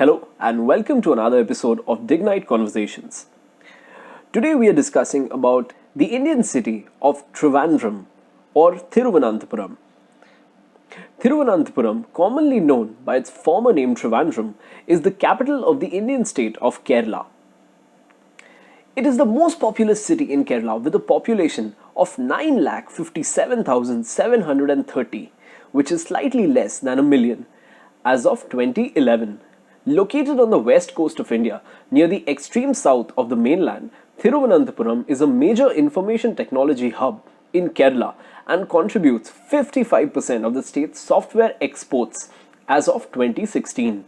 Hello and welcome to another episode of Dignite Conversations. Today we are discussing about the Indian city of Trivandrum or Thiruvananthapuram. Thiruvananthapuram, commonly known by its former name Trivandrum, is the capital of the Indian state of Kerala. It is the most populous city in Kerala with a population of 9,57,730, which is slightly less than a million as of 2011. Located on the west coast of India, near the extreme south of the mainland, Thiruvananthapuram is a major information technology hub in Kerala and contributes 55% of the state's software exports as of 2016.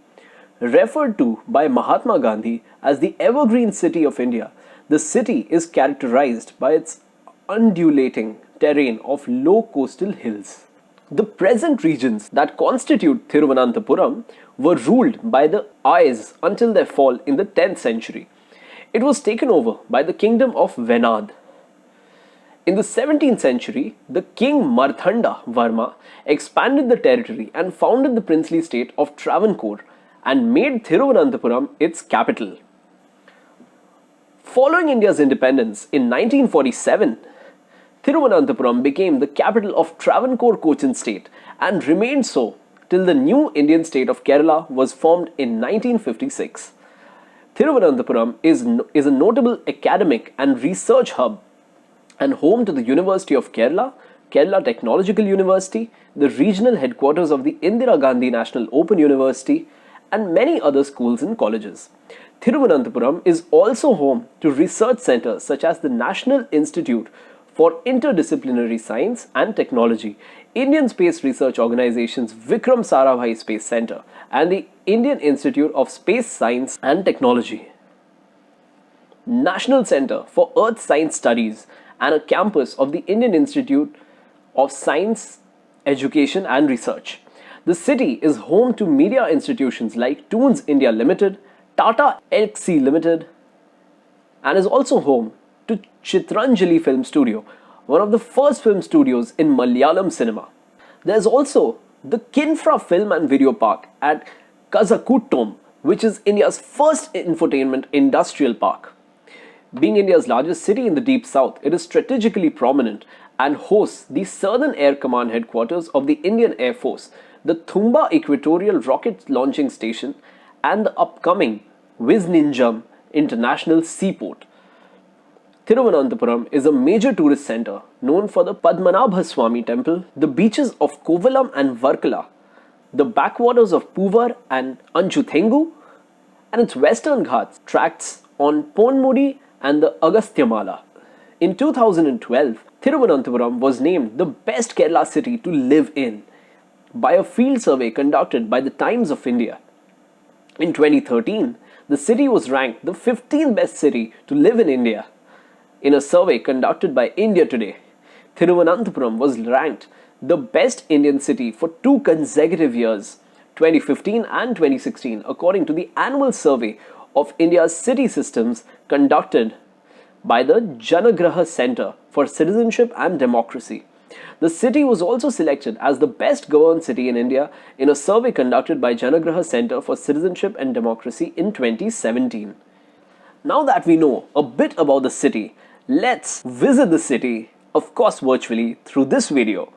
Referred to by Mahatma Gandhi as the evergreen city of India, the city is characterized by its undulating terrain of low coastal hills. The present regions that constitute Thiruvananthapuram were ruled by the Ayers until their fall in the 10th century. It was taken over by the kingdom of Venad. In the 17th century, the king Marthanda Varma expanded the territory and founded the princely state of Travancore and made Thiruvananthapuram its capital. Following India's independence in 1947, Thiruvananthapuram became the capital of Travancore Cochin state and remained so till the new Indian state of Kerala was formed in 1956. Thiruvananthapuram is, is a notable academic and research hub and home to the University of Kerala, Kerala Technological University, the regional headquarters of the Indira Gandhi National Open University, and many other schools and colleges. Thiruvananthapuram is also home to research centers such as the National Institute for Interdisciplinary Science and Technology, Indian Space Research Organization's Vikram Sarabhai Space Center, and the Indian Institute of Space Science and Technology. National Center for Earth Science Studies and a campus of the Indian Institute of Science, Education and Research. The city is home to media institutions like Toonz India Limited, Tata Elxsi Limited, and is also home to Chitranjali Film Studio, one of the first film studios in Malayalam cinema. There's also the Kinfra Film and Video Park at Kazhakoottam, which is India's first infotainment industrial park. Being India's largest city in the deep south, it is strategically prominent and hosts the Southern Air Command headquarters of the Indian Air Force, the Thumba Equatorial Rocket Launching Station, and the upcoming Vizhinjam International Seaport. Thiruvananthapuram is a major tourist center known for the Padmanabha Swami temple, the beaches of Kovalam and Varkala, the backwaters of Puvar and Anchuthengu, and its western ghats tracts on Ponmudi and the Agasthyamala. In 2012, Thiruvananthapuram was named the best Kerala city to live in by a field survey conducted by the Times of India. In 2013, the city was ranked the 15th best city to live in India in a survey conducted by India Today, Thiruvananthapuram was ranked the best Indian city for two consecutive years, 2015 and 2016, according to the annual survey of India's city systems conducted by the Janaagraha Center for Citizenship and Democracy. The city was also selected as the best governed city in India in a survey conducted by Janaagraha Center for Citizenship and Democracy in 2017. Now that we know a bit about the city, Let's visit the city, of course virtually, through this video